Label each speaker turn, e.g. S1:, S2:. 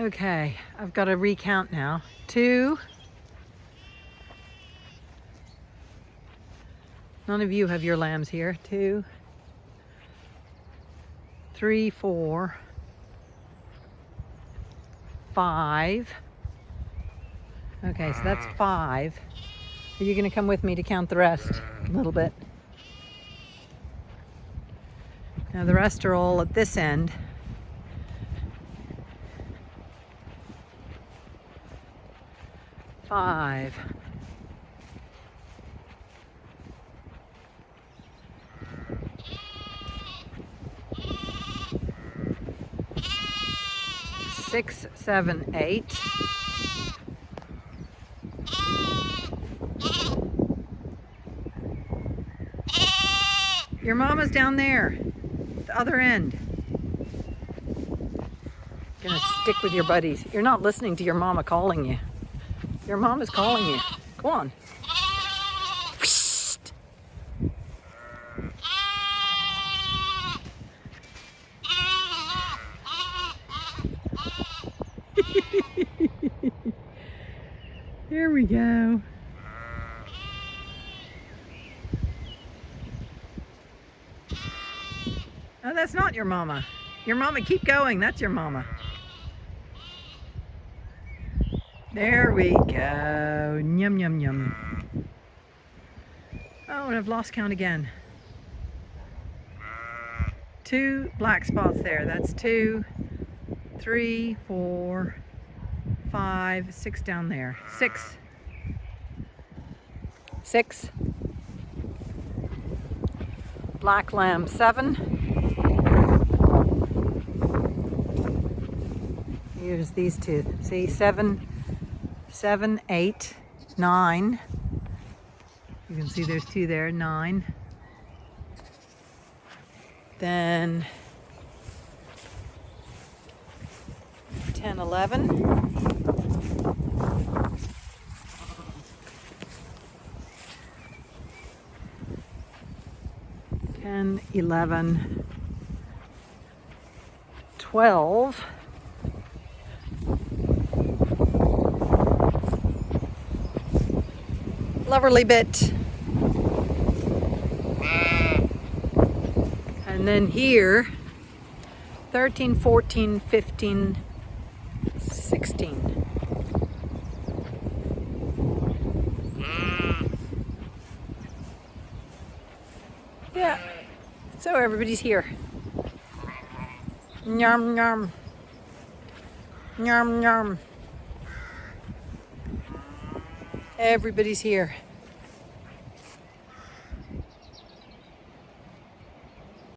S1: Okay, I've got to recount now. Two. None of you have your lambs here. Two, three, four, five. Okay, so that's five. Are you going to come with me to count the rest a little bit? Now the rest are all at this end. Five. Six, seven, eight. Your mama's down there, the other end. Gonna stick with your buddies. You're not listening to your mama calling you. Your mom is calling you. Go on. Psst. Here we go. Oh, that's not your mama. Your mama, keep going. That's your mama. There we go. Yum, yum, yum. Oh, and I've lost count again. Two black spots there. That's two, three, four, five, six down there. Six. Six. Black lamb, seven. Here's these two. See, seven, seven, eight, nine. You can see there's two there, nine. Then 10, 11. Ten, eleven, twelve. Loverly bit. And then here, 13, 14, 15, 16. Yeah, so everybody's here. Yum, yum. Yum, yum. Everybody's here.